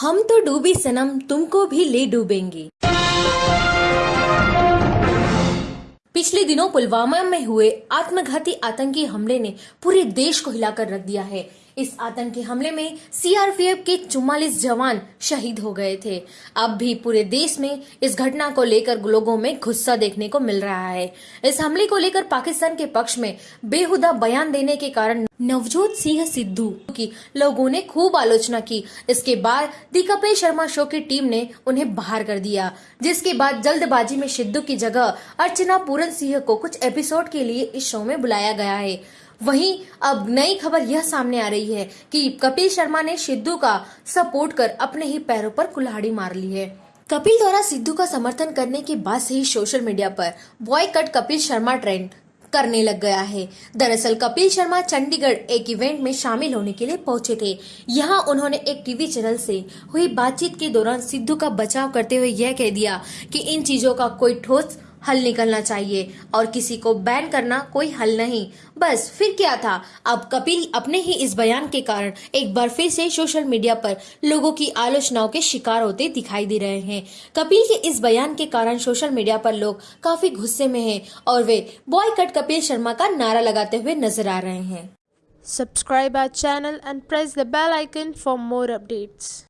हम तो डूबी सनम, तुमको भी ले डूबेंगे। पिछले दिनों पुलवामा में हुए आत्मघाती आतंकी हमले ने पूरे देश को हिलाकर रख दिया है। इस आतंकी हमले में सीआरपीएफ के 44 जवान शहीद हो गए थे। अब भी पूरे देश में इस घटना को लेकर लोगों में गुस्सा देखने को मिल रहा है। इस हमले को लेकर पाकिस्तान के पक्ष में बेहुदा बयान देने के कारण नवजोत सिंह सिद्धू की लोगों ने खूब आलोचना की। इसके बाद दी कपिल शर्मा शो की टीम ने उन्हें बाहर कर दिया, जिसके बाद जल्दबाजी में सिद्धू की जगह अर्चना पूरन सिंह को कुछ एपिसोड के लिए इस शो में बुलाया गया है। वहीं अब नई खबर यह सामने आ रही है कि कपिल शर्मा ने सिद्धू का सपोर्ट कर अपने ही पैरों पर कुल्हाड़ी मार ली है। कपिल द्वारा सिद्धू का समर्थन करने के बाद से ही सोशल मीडिया पर boycott Kapil Sharma trend करने लग गया है। दरअसल कपिल शर्मा चंडीगढ़ एक इवेंट में शामिल होने के लिए पहुँचे थे। यहाँ उन्होंने एक टीवी चैनल से हुई बातचीत के दौरान सिद्धू का बचाव करते हुए यह कह दिया कि इन चीज़ों का कोई ठोस हल निकलना चाहिए और किसी को बैन करना कोई हल नहीं। बस, फिर क्या था? अब कपिल अपने ही इस बयान के कारण एक बार फिर से सोशल मीडिया पर लोगों की आलोचनाओं के शिकार होते दिखाई दे रहे हैं। कपिल के इस बयान के कारण सोशल मीडिया पर लोग काफ़ी गुस्से में हैं और वे बॉय कट कपिल शर्मा का नारा लगाते हुए नज़र आ रहे हैं। Subscribe our channel and press the bell icon for more updates.